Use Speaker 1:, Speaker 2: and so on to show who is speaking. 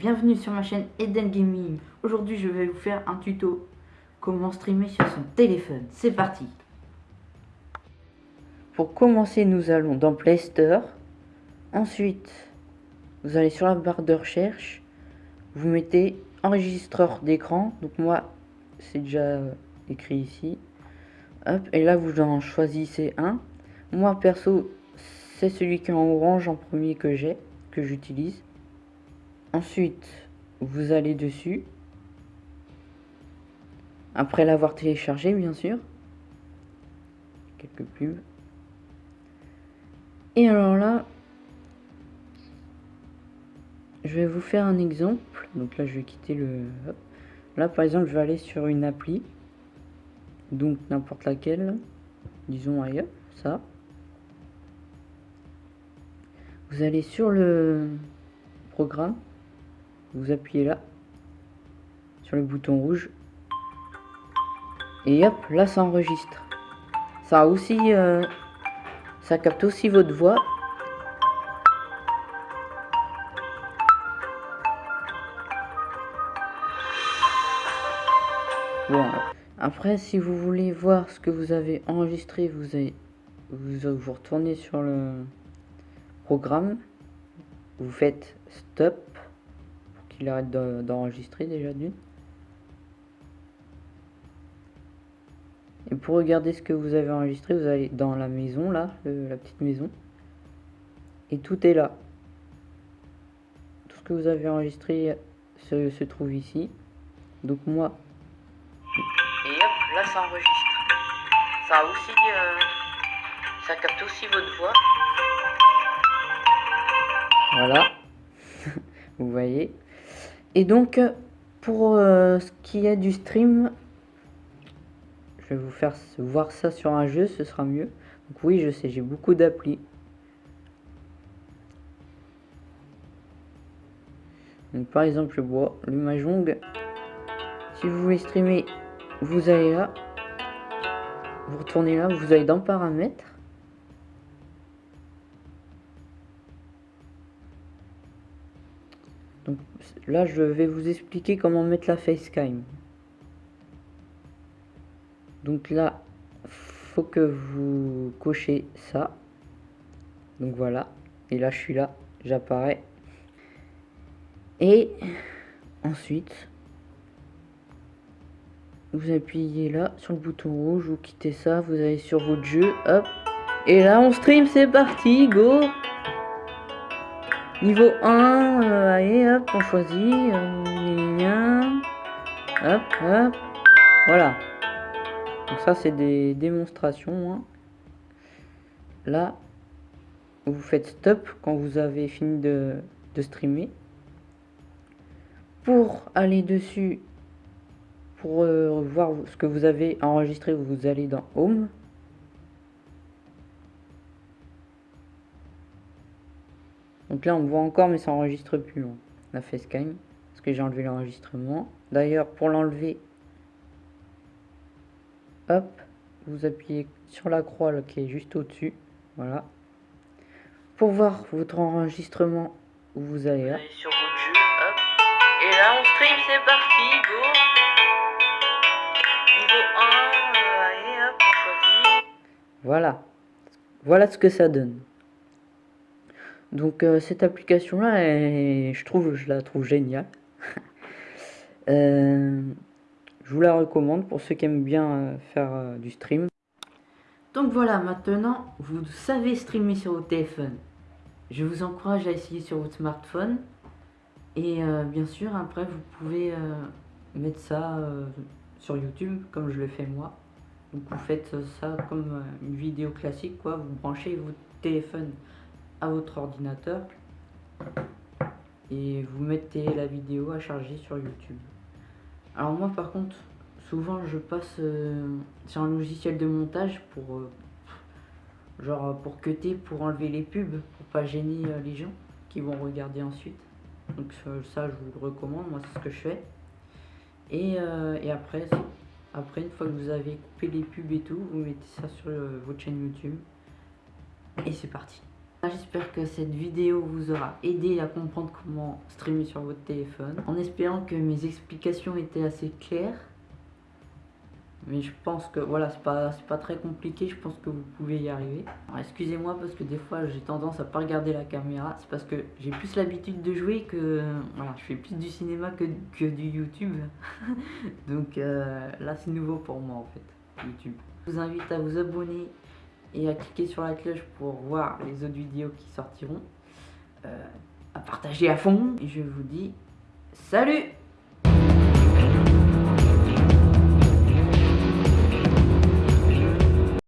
Speaker 1: Bienvenue sur ma chaîne Eden Gaming. Aujourd'hui, je vais vous faire un tuto comment streamer sur son téléphone. C'est parti. Pour commencer, nous allons dans Play Store. Ensuite, vous allez sur la barre de recherche. Vous mettez enregistreur d'écran. Donc moi, c'est déjà écrit ici. Et là, vous en choisissez un. Moi, perso, c'est celui qui est en orange en premier que j'ai, que j'utilise. Ensuite, vous allez dessus. Après l'avoir téléchargé, bien sûr. Quelques pubs. Et alors là, je vais vous faire un exemple. Donc là, je vais quitter le... Là, par exemple, je vais aller sur une appli. Donc, n'importe laquelle. Disons ailleurs, ça. Vous allez sur le programme vous appuyez là sur le bouton rouge et hop là ça enregistre. Ça aussi euh, ça capte aussi votre voix. Bon après si vous voulez voir ce que vous avez enregistré vous avez vous, vous retournez sur le programme. Vous faites stop il arrête d'enregistrer déjà d'une. Et pour regarder ce que vous avez enregistré, vous allez dans la maison, là, la petite maison. Et tout est là. Tout ce que vous avez enregistré se, trouve ici. Donc moi... Et hop, là ça enregistre. Ça aussi... Euh, ça capte aussi votre voix. Voilà. vous voyez et donc, pour euh, ce qui est du stream, je vais vous faire voir ça sur un jeu, ce sera mieux. Donc oui, je sais, j'ai beaucoup d'applis. Donc par exemple, je bois le Mahjong. Si vous voulez streamer, vous allez là. Vous retournez là, vous allez dans paramètres. Donc là, je vais vous expliquer comment mettre la facecam. Donc là, faut que vous cochez ça. Donc voilà. Et là, je suis là, j'apparais. Et ensuite, vous appuyez là sur le bouton rouge, vous quittez ça, vous allez sur votre jeu, hop. Et là, on stream, c'est parti, go Niveau 1, euh, allez, hop, on choisit. Euh, hop, hop. Voilà. Donc ça, c'est des démonstrations. Hein. Là, vous faites stop quand vous avez fini de, streamer. Pour aller dessus, pour euh, voir ce que vous avez enregistré, vous allez dans Home. Donc là, on voit encore, mais ça enregistre plus hein, la facecam. Parce que j'ai enlevé l'enregistrement. D'ailleurs, pour l'enlever, hop, vous appuyez sur la croix qui est juste au-dessus. Voilà. Pour voir votre enregistrement, vous allez là. sur votre jeu, hop. Et là, on stream, c'est parti, go Niveau 1, euh, allez, hop, on choisit. Voilà. Voilà ce que ça donne. Donc euh, cette application là, je trouve, je la trouve géniale. Euh, je vous la recommande pour ceux qui aiment bien euh, faire du stream. Donc voilà, maintenant vous savez streamer sur votre téléphone. Je vous encourage à essayer sur votre smartphone. Et bien sûr, après vous pouvez mettre ça sur YouTube comme je le fais moi. Donc vous faites ça comme une vidéo classique quoi, vous branchez votre téléphone à votre ordinateur et vous mettez la vidéo à charger sur YouTube. Alors moi par contre, souvent je passe euh, sur un logiciel de montage pour euh, genre pour cutter, pour enlever les pubs, pour pas gêner euh, les gens qui vont regarder ensuite. Donc ça je vous le recommande, moi c'est ce que je fais. Et, et après, après une fois que vous avez coupé les pubs et tout, vous mettez ça sur votre chaîne YouTube. Et c'est parti. J'espère que cette vidéo vous aura aidé à comprendre comment streamer sur votre téléphone. En espérant que mes explications étaient assez claires. Mais je pense que voilà, c'est pas, pas très compliqué, je pense que vous pouvez y arriver. Excusez-moi parce que des fois j'ai tendance à pas regarder la caméra, c'est parce que j'ai plus l'habitude de jouer que... Voilà, je fais plus du cinéma que, que du YouTube. Donc euh, là c'est nouveau pour moi en fait, YouTube. Je vous invite à vous abonner et à cliquer sur la cloche pour voir les autres vidéos qui sortiront. Euh, à partager à fond. Et je vous dis salut